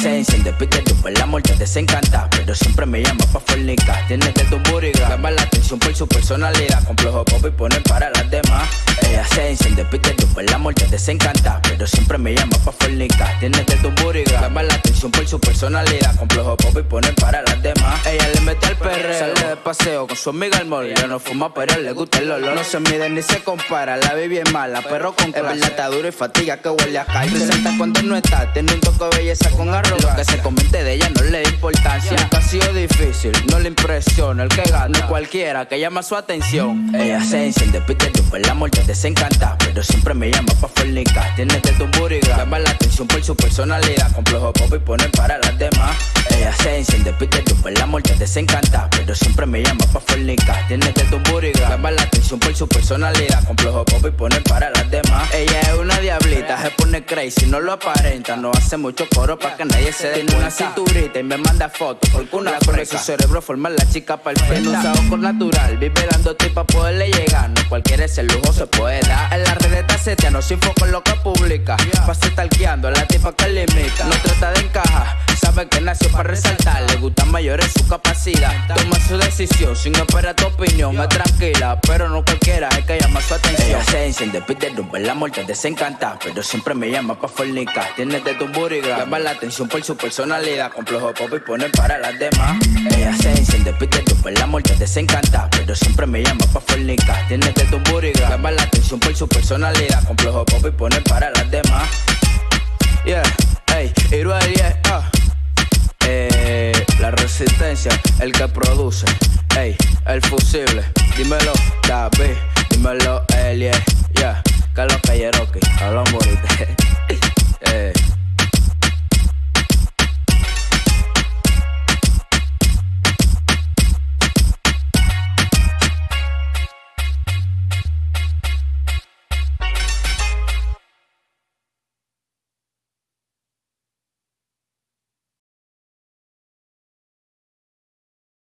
se enciende, pide tu por la muerte desencanta. Pero siempre me llama pa' fornicar. Tiene de tu buriga, llama la atención por su personalidad. Complejo pop y pone para las demás. Ella se enciende, pide tu por la muerte desencanta. Pero siempre me llama pa' fornicar. Tiene de tu buriga, llama la atención por su personalidad. Complejo pop y pone para las demás. Ella le mete al perreo, sale de paseo con su amiga al mall. Ya no fuma, pero le gusta el olor. No se mide ni se compara, la baby es mala, perro con clase. Es verdad, duro y fatiga que huele a calle. Presenta cuando no está, tiene un toque de belleza con arrogancia. Lo que se comente de ella no le da importancia. Nunca ha sido difícil, no le impresiona el que gana. No cualquiera que llama su atención. Ella se enciende, pide tu la muerte desencanta. Pero siempre me llama pa' fornicar. Tiene de tu buriga, llama la atención por su personalidad. Complejo pop y pone para las demás. Ella se enciende, pide tu la muerte desencanta. Pero siempre me llama pa' fornicar. Tiene de tu buriga, llama la atención por su personalidad. Complejo pop y pone para las demás. Ella es una diablita, se pone crazy, no lo aparenta. No hace mucho coro para que nadie se dé una cinturita y me manda fotos. Porque una por su cerebro forma la chica perfecta. Usado con natural, vive dando pa' poderle llegar. No cualquiera ese lujo se puede dar. En la red está seteando sin foco en lo que publica. Pase talqueando a la tipa que limita. No trata de encajar, sabe que nació para resaltar. Mayor en su capacidad. Toma su decisión sin esperar tu opinión. Es tranquila, pero no cualquiera es que llama su atención. Ella se enciende, pide romper la muerte, desencanta. Pero siempre me llama pa' fornicar. Tiene de tu buriga, llama la atención por su personalidad. Complejo pop y pone para las demás. Ella se enciende, pide romper la muerte, desencanta. Pero siempre me llama pa' fornicar. Tiene de tu buriga, llama la atención por su personalidad. Complejo pop y pone para las demás. Yeah, el que produce, ey, el fusible, dímelo,